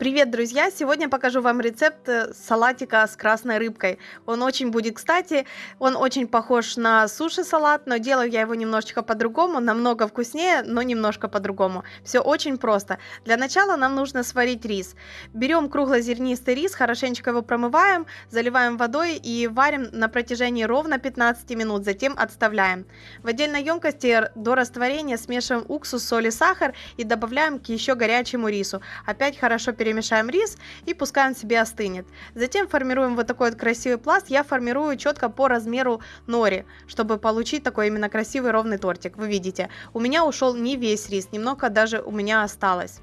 Привет, друзья! Сегодня покажу вам рецепт э, салатика с красной рыбкой. Он очень будет кстати, он очень похож на суши-салат, но делаю я его немножечко по-другому, намного вкуснее, но немножко по-другому. Все очень просто. Для начала нам нужно сварить рис. Берем круглозернистый рис, хорошенечко его промываем, заливаем водой и варим на протяжении ровно 15 минут, затем отставляем. В отдельной емкости до растворения смешиваем уксус, соль и сахар и добавляем к еще горячему рису. Опять хорошо перемешиваем перемешаем рис и пускай он себе остынет. Затем формируем вот такой вот красивый пласт. Я формирую четко по размеру нори, чтобы получить такой именно красивый ровный тортик. Вы видите, у меня ушел не весь рис, немного даже у меня осталось.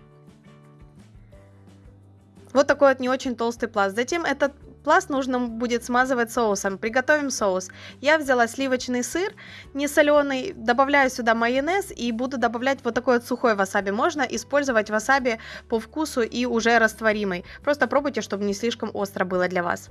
Вот такой вот не очень толстый пласт. Затем этот пласт нужно будет смазывать соусом. Приготовим соус. Я взяла сливочный сыр, не соленый, добавляю сюда майонез и буду добавлять вот такой вот сухой васаби. Можно использовать васаби по вкусу и уже растворимый. Просто пробуйте, чтобы не слишком остро было для вас.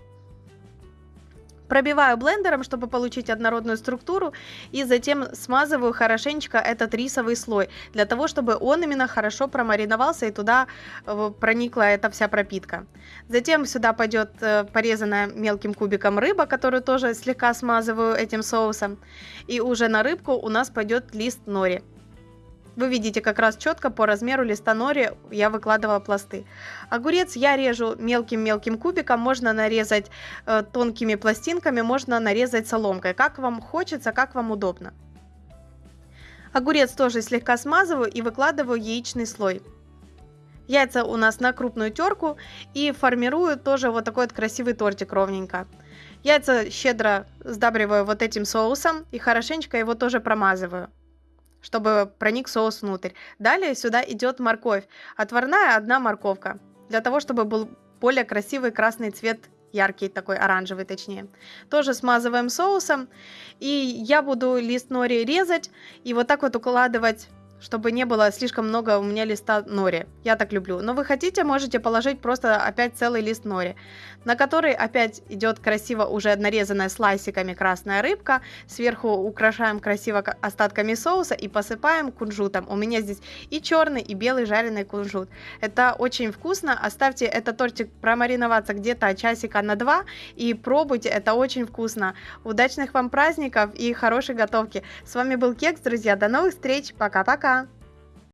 Пробиваю блендером, чтобы получить однородную структуру, и затем смазываю хорошенечко этот рисовый слой, для того, чтобы он именно хорошо промариновался и туда э, проникла эта вся пропитка. Затем сюда пойдет э, порезанная мелким кубиком рыба, которую тоже слегка смазываю этим соусом. И уже на рыбку у нас пойдет лист нори. Вы видите как раз четко по размеру листа нори я выкладывала пласты. Огурец я режу мелким-мелким кубиком, можно нарезать э, тонкими пластинками, можно нарезать соломкой, как вам хочется, как вам удобно. Огурец тоже слегка смазываю и выкладываю яичный слой. Яйца у нас на крупную терку и формирую тоже вот такой вот красивый тортик ровненько. Яйца щедро сдабриваю вот этим соусом и хорошенечко его тоже промазываю чтобы проник соус внутрь. Далее сюда идет морковь. Отварная одна морковка. Для того, чтобы был более красивый красный цвет яркий, такой оранжевый точнее. Тоже смазываем соусом. И я буду лист нори резать и вот так вот укладывать чтобы не было слишком много у меня листа нори. Я так люблю. Но вы хотите, можете положить просто опять целый лист нори, на который опять идет красиво уже нарезанная слайсиками красная рыбка. Сверху украшаем красиво остатками соуса и посыпаем кунжутом. У меня здесь и черный, и белый жареный кунжут. Это очень вкусно. Оставьте этот тортик промариноваться где-то часика на два и пробуйте. Это очень вкусно. Удачных вам праздников и хорошей готовки. С вами был Кекс, друзья. До новых встреч. Пока-пока.